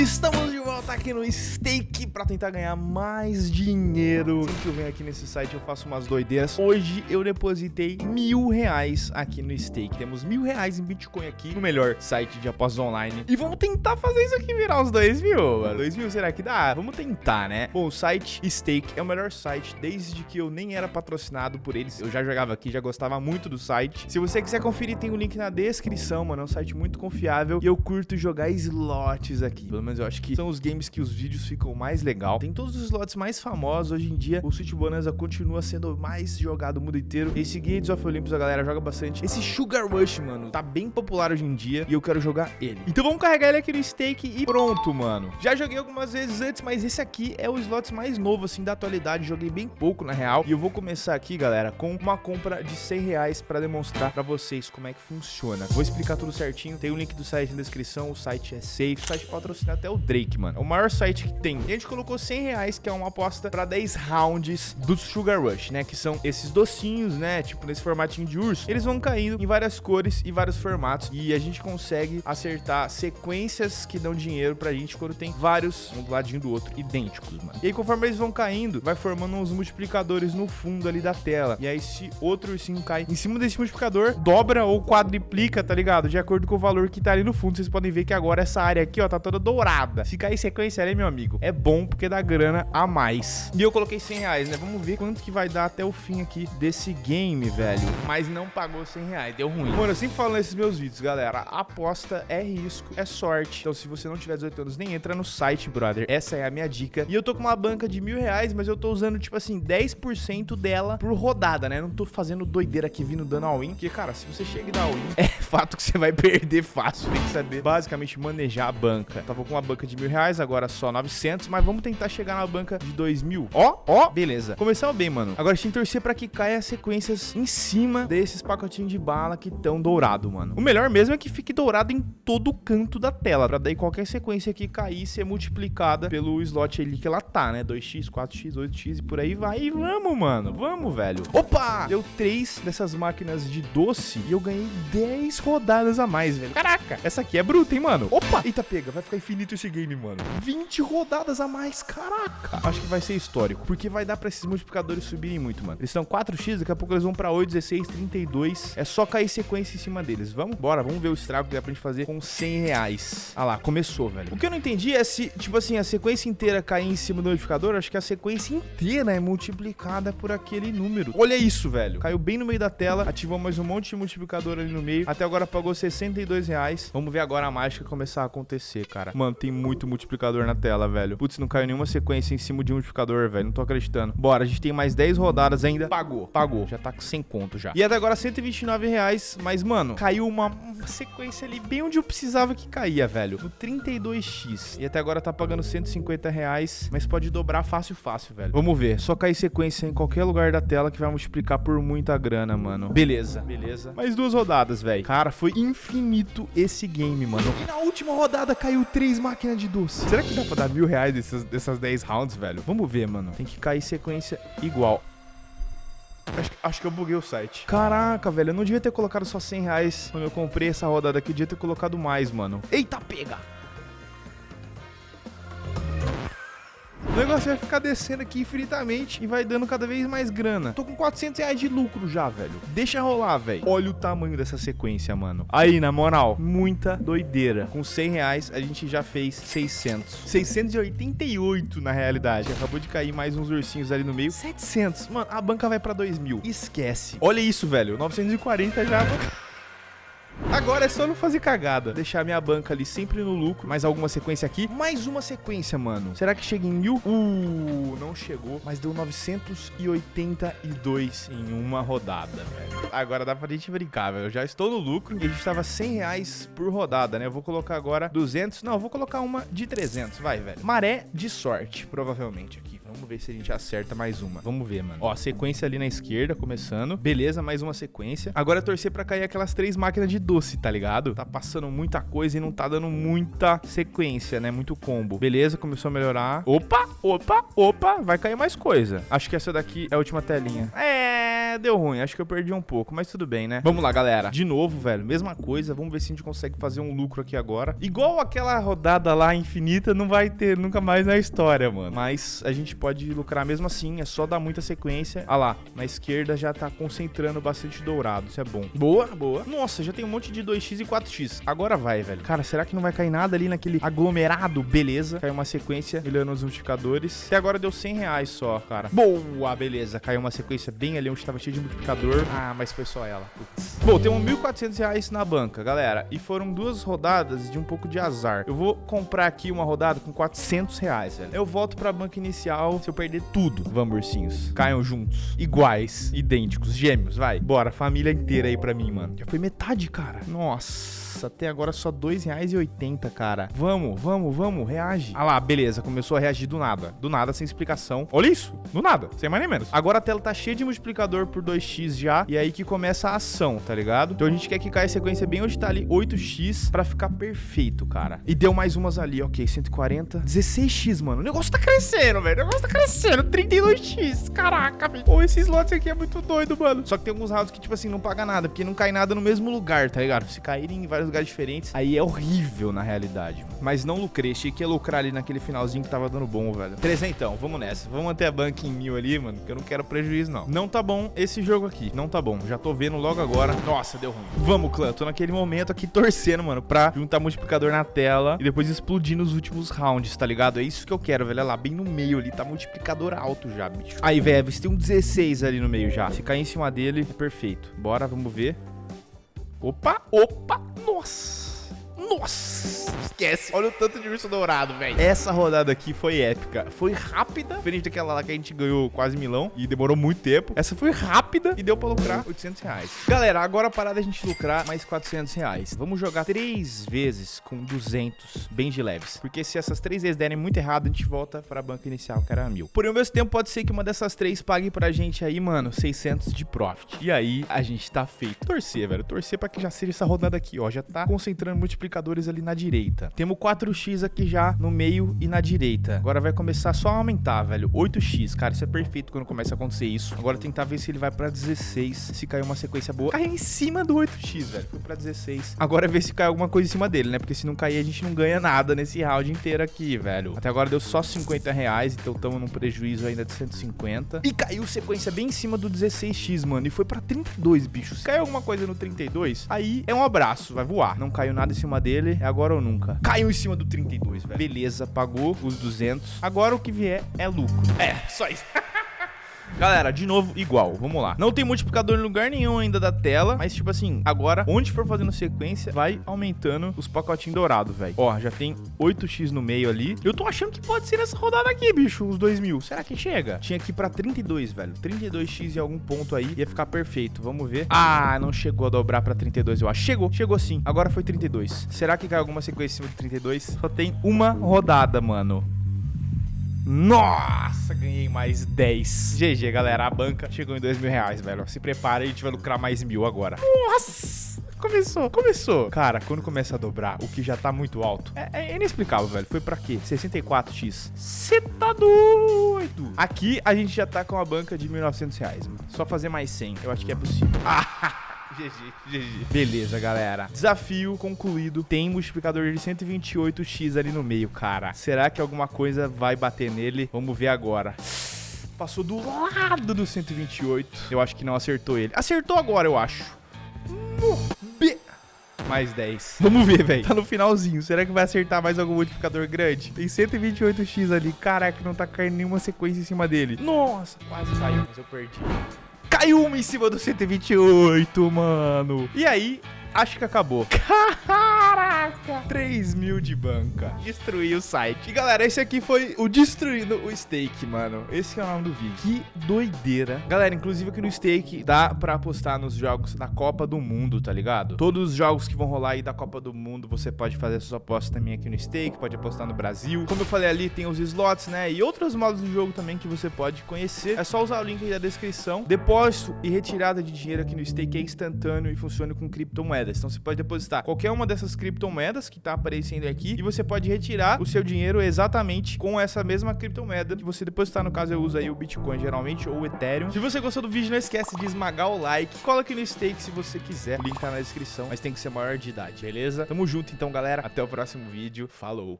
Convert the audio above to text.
Estamos de volta aqui no Stake pra tentar ganhar mais dinheiro. Sempre que eu venho aqui nesse site eu faço umas doideiras. Hoje eu depositei mil reais aqui no Stake. Temos mil reais em Bitcoin aqui no melhor site de apostas online. E vamos tentar fazer isso aqui virar uns dois mil, mano. Dois mil será que dá? Vamos tentar, né? Bom, o site Stake é o melhor site desde que eu nem era patrocinado por eles. Eu já jogava aqui, já gostava muito do site. Se você quiser conferir, tem o um link na descrição, mano. É um site muito confiável e eu curto jogar slots aqui. Pelo menos eu acho que são os games que os vídeos ficam mais legal. Tem todos os slots mais famosos hoje em dia. O Switch Bonanza continua sendo mais jogado no mundo inteiro. Esse Gates of Olympus a galera joga bastante. Esse Sugar Rush, mano, tá bem popular hoje em dia e eu quero jogar ele. Então vamos carregar ele aqui no stake e pronto, mano. Já joguei algumas vezes antes, mas esse aqui é o slot mais novo, assim, da atualidade. Joguei bem pouco, na real. E eu vou começar aqui, galera, com uma compra de 100 reais pra demonstrar pra vocês como é que funciona. Vou explicar tudo certinho. Tem o um link do site na descrição. O site é safe. O site patrocina até o Drake, mano. O maior site que tem. E a gente colocou 100 reais, que é uma aposta pra 10 rounds do Sugar Rush, né? Que são esses docinhos, né? Tipo, nesse formatinho de urso. Eles vão caindo em várias cores e vários formatos. E a gente consegue acertar sequências que dão dinheiro pra gente quando tem vários, um do ladinho do outro, idênticos, mano. E aí, conforme eles vão caindo, vai formando uns multiplicadores no fundo ali da tela. E aí, se outro ursinho cai em cima desse multiplicador, dobra ou quadriplica, tá ligado? De acordo com o valor que tá ali no fundo. Vocês podem ver que agora essa área aqui, ó, tá toda dourada. Se cair sequência ali, meu amigo, é bom porque dá grana a mais. E eu coloquei 100 reais, né? Vamos ver quanto que vai dar até o fim aqui desse game, velho. Mas não pagou 100 reais, deu ruim. Mano, eu sempre falo nesses meus vídeos, galera. Aposta é risco, é sorte. Então, se você não tiver 18 anos, nem entra no site, brother. Essa é a minha dica. E eu tô com uma banca de mil reais, mas eu tô usando, tipo assim, 10% dela por rodada, né? Não tô fazendo doideira aqui vindo dando all-in. Porque, cara, se você chega e dá all-in, é fato que você vai perder fácil. Tem que saber, basicamente, manejar a banca. Tava com uma banca de mil reais, agora só 900. Mas vamos tentar chegar na banca de dois mil. Ó, ó, beleza. Começamos bem, mano. Agora a gente tem que torcer pra que caia as sequências em cima desses pacotinhos de bala que estão dourado, mano. O melhor mesmo é que fique dourado em todo canto da tela. Pra daí qualquer sequência que cair ser multiplicada pelo slot ali que ela tá, né? 2x, 4x, 8x e por aí vai. E vamos, mano. Vamos, velho. Opa! Deu três dessas máquinas de doce e eu ganhei 10 rodadas a mais, velho. Caraca, essa aqui é bruta, hein, mano? Opa! Eita, pega. Vai ficar infinito esse game, mano. 20 rodadas a mais. Caraca. Acho que vai ser histórico. Porque vai dar pra esses multiplicadores subirem muito, mano. Eles são 4x, daqui a pouco eles vão pra 8, 16, 32. É só cair sequência em cima deles. Vamos? Bora. Vamos ver o estrago que dá pra gente fazer com 100 reais. Ah lá, começou, velho. O que eu não entendi é se, tipo assim, a sequência inteira cair em cima do multiplicador. Acho que a sequência inteira é multiplicada por aquele número. Olha isso, velho. Caiu bem no meio da tela. Ativou mais um monte de multiplicador ali no meio. Até agora pagou 62 reais. Vamos ver agora a mágica começar a acontecer, cara. Mano, tem muito multiplicador na tela, velho. Putz, não caiu nenhuma sequência em cima de um multiplicador, velho. Não tô acreditando. Bora, a gente tem mais 10 rodadas ainda. Pagou, pagou. Já tá 100 conto já. E até agora 129 reais. Mas, mano, caiu uma, uma sequência ali bem onde eu precisava que caía, velho. No 32x. E até agora tá pagando 150 reais. Mas pode dobrar fácil, fácil, velho. Vamos ver. Só cair sequência em qualquer lugar da tela que vai multiplicar por muita grana, mano. Beleza, beleza. Mais duas rodadas, velho. Cara, foi infinito esse game, mano. E na última rodada caiu três máquinas de doce. Será que dá pra dar mil reais dessas, dessas 10 rounds, velho? Vamos ver, mano. Tem que cair sequência igual. Acho, acho, que eu buguei o site. Caraca, velho, eu não devia ter colocado só 100 reais quando eu comprei essa rodada aqui. Eu devia ter colocado mais, mano. Eita, pega! Negócio vai ficar descendo aqui infinitamente e vai dando cada vez mais grana. Tô com 400 reais de lucro já, velho. Deixa rolar, velho. Olha o tamanho dessa sequência, mano. Aí, na moral, muita doideira. Com 100 reais, a gente já fez 600. 688 na realidade. Acabou de cair mais uns ursinhos ali no meio. 700. Mano, a banca vai pra 2 mil. Esquece. Olha isso, velho. 940 já... Agora é só não fazer cagada. Deixar minha banca ali sempre no lucro. Mais alguma sequência aqui. Mais uma sequência, mano. Será que chega em mil? Uh, não chegou. Mas deu 982 em uma rodada, velho. Agora dá pra gente brincar, velho. Eu já estou no lucro. E a gente tava 100 reais por rodada, né? Eu vou colocar agora 200. Não, eu vou colocar uma de 300. Vai, velho. Maré de sorte, provavelmente aqui. Vamos ver se a gente acerta mais uma. Vamos ver, mano. Ó, sequência ali na esquerda, começando. Beleza, mais uma sequência. Agora é torcer pra cair aquelas três máquinas de doce, tá ligado? Tá passando muita coisa e não tá dando muita sequência, né? Muito combo. Beleza, começou a melhorar. Opa, opa, opa. Vai cair mais coisa. Acho que essa daqui é a última telinha. É... É, deu ruim. Acho que eu perdi um pouco, mas tudo bem, né? Vamos lá, galera. De novo, velho. Mesma coisa. Vamos ver se a gente consegue fazer um lucro aqui agora. Igual aquela rodada lá infinita, não vai ter nunca mais na história, mano. Mas a gente pode lucrar mesmo assim. É só dar muita sequência. Ah lá, na esquerda já tá concentrando bastante dourado. Isso é bom. Boa, boa. Nossa, já tem um monte de 2x e 4x. Agora vai, velho. Cara, será que não vai cair nada ali naquele aglomerado? Beleza. Caiu uma sequência, olhando os multiplicadores. Até agora deu 100 reais só, cara. Boa, beleza. Caiu uma sequência bem ali onde tava cheio de multiplicador. Ah, mas foi só ela. Putz. Bom, temos 1.400 reais na banca, galera. E foram duas rodadas de um pouco de azar. Eu vou comprar aqui uma rodada com 400 reais, velho. Eu volto pra banca inicial se eu perder tudo. Vamos, ursinhos. Caiam juntos. Iguais. Idênticos. Gêmeos, vai. Bora, família inteira aí pra mim, mano. Já foi metade, cara. Nossa. Nossa, até agora só R$2,80, cara. Vamos, vamos, vamos, reage. Ah lá, beleza, começou a reagir do nada. Do nada, sem explicação. Olha isso, do nada, sem mais nem menos. Agora a tela tá cheia de multiplicador por 2x já, e é aí que começa a ação, tá ligado? Então a gente quer que caia a sequência bem onde tá ali 8x pra ficar perfeito, cara. E deu mais umas ali, ok, 140. 16x, mano. O negócio tá crescendo, velho. O negócio tá crescendo. 32x, caraca, velho. Pô, esse slot aqui é muito doido, mano. Só que tem alguns rounds que, tipo assim, não paga nada, porque não cai nada no mesmo lugar, tá ligado? Se caírem em vários lugares diferentes, aí é horrível na realidade. Mas não lucrei, achei que ia lucrar ali naquele finalzinho que tava dando bom, velho. Trezentão, vamos nessa. Vamos manter a banca em mil ali, mano, que eu não quero prejuízo, não. Não tá bom esse jogo aqui, não tá bom. Já tô vendo logo agora. Nossa, deu ruim. Vamos, clã, tô naquele momento aqui torcendo, mano, pra juntar multiplicador na tela e depois explodir nos últimos rounds, tá ligado? É isso que eu quero, velho. Olha lá, bem no meio ali, tá multiplicador alto já, bicho. Aí, velho, você tem um 16 ali no meio já. Se cair em cima dele, é perfeito. Bora, vamos ver. Opa, opa, nossa. Nossa, esquece. Olha o tanto de urso dourado, velho. Essa rodada aqui foi épica. Foi rápida, diferente daquela lá que a gente ganhou quase milão e demorou muito tempo. Essa foi rápida e deu pra lucrar 800 reais. Galera, agora a parada é a gente lucrar mais 400 reais. Vamos jogar três vezes com 200, bem de leves. Porque se essas três vezes derem muito errado, a gente volta pra banca inicial, que era mil. Porém, ao mesmo tempo, pode ser que uma dessas três pague pra gente aí, mano, 600 de profit. E aí, a gente tá feito. Torcer, velho. Torcer pra que já seja essa rodada aqui, ó. Já tá concentrando multiplicador multiplicadores ali na direita. Temos 4x aqui já no meio e na direita. Agora vai começar só a aumentar, velho. 8x, cara, isso é perfeito quando começa a acontecer isso. Agora tentar ver se ele vai pra 16, se cair uma sequência boa. Caiu em cima do 8x, velho. Foi pra 16. Agora é ver se cai alguma coisa em cima dele, né? Porque se não cair, a gente não ganha nada nesse round inteiro aqui, velho. Até agora deu só 50 reais, então estamos num prejuízo ainda de 150. E caiu sequência bem em cima do 16x, mano. E foi pra 32, bicho. Se cair alguma coisa no 32, aí é um abraço, vai voar. Não caiu nada em cima dele, é agora ou nunca. Caiu em cima do 32, velho. Beleza, pagou os 200. Agora o que vier é lucro. É, só isso. Galera, de novo, igual. Vamos lá. Não tem multiplicador em lugar nenhum ainda da tela. Mas, tipo assim, agora, onde for fazendo sequência, vai aumentando os pacotinhos dourados, velho. Ó, já tem 8x no meio ali. Eu tô achando que pode ser nessa rodada aqui, bicho, os 2 mil. Será que chega? Tinha ir pra 32, velho. 32x em algum ponto aí ia ficar perfeito. Vamos ver. Ah, não chegou a dobrar pra 32, eu acho. Chegou, chegou sim. Agora foi 32. Será que cai alguma sequência em cima de 32? Só tem uma rodada, mano. Nossa, ganhei mais 10. GG, galera. A banca chegou em 2 mil reais, velho. Se prepara, a gente vai lucrar mais mil agora. Nossa! Começou, começou. Cara, quando começa a dobrar, o que já tá muito alto, é, é inexplicável, velho. Foi pra quê? 64x. Você tá doido? Aqui, a gente já tá com a banca de 1.900 reais, mano. Só fazer mais 100. Eu acho que é possível. Ah! GG, GG. Beleza, galera. Desafio concluído. Tem multiplicador de 128x ali no meio, cara. Será que alguma coisa vai bater nele? Vamos ver agora. Passou do lado do 128. Eu acho que não acertou ele. Acertou agora, eu acho. B mais 10. Vamos ver, velho. Tá no finalzinho. Será que vai acertar mais algum multiplicador grande? Tem 128x ali. Caraca, não tá caindo nenhuma sequência em cima dele. Nossa, quase caiu, mas eu perdi. Caiu uma em cima do 128, mano. E aí, acho que acabou. Caraca! 3 mil de banca. Destruí o site. E galera, esse aqui foi o Destruindo o Stake, mano. Esse é o nome do vídeo. Que doideira. Galera, inclusive aqui no Stake dá pra apostar nos jogos da Copa do Mundo, tá ligado? Todos os jogos que vão rolar aí da Copa do Mundo, você pode fazer suas apostas também aqui no Stake, pode apostar no Brasil. Como eu falei ali, tem os slots, né? E outros modos do jogo também que você pode conhecer. É só usar o link aí da descrição. Depósito e retirada de dinheiro aqui no Stake é instantâneo e funciona com criptomoedas. Então você pode depositar qualquer uma dessas criptomoedas que tá aparecendo aqui e você pode retirar o seu dinheiro exatamente com essa mesma criptomoeda que você depositar. No caso, eu uso aí o Bitcoin geralmente ou o Ethereum. Se você gostou do vídeo, não esquece de esmagar o like. Coloque no stake se você quiser. O link tá na descrição, mas tem que ser maior de idade, beleza? Tamo junto então, galera. Até o próximo vídeo. Falou!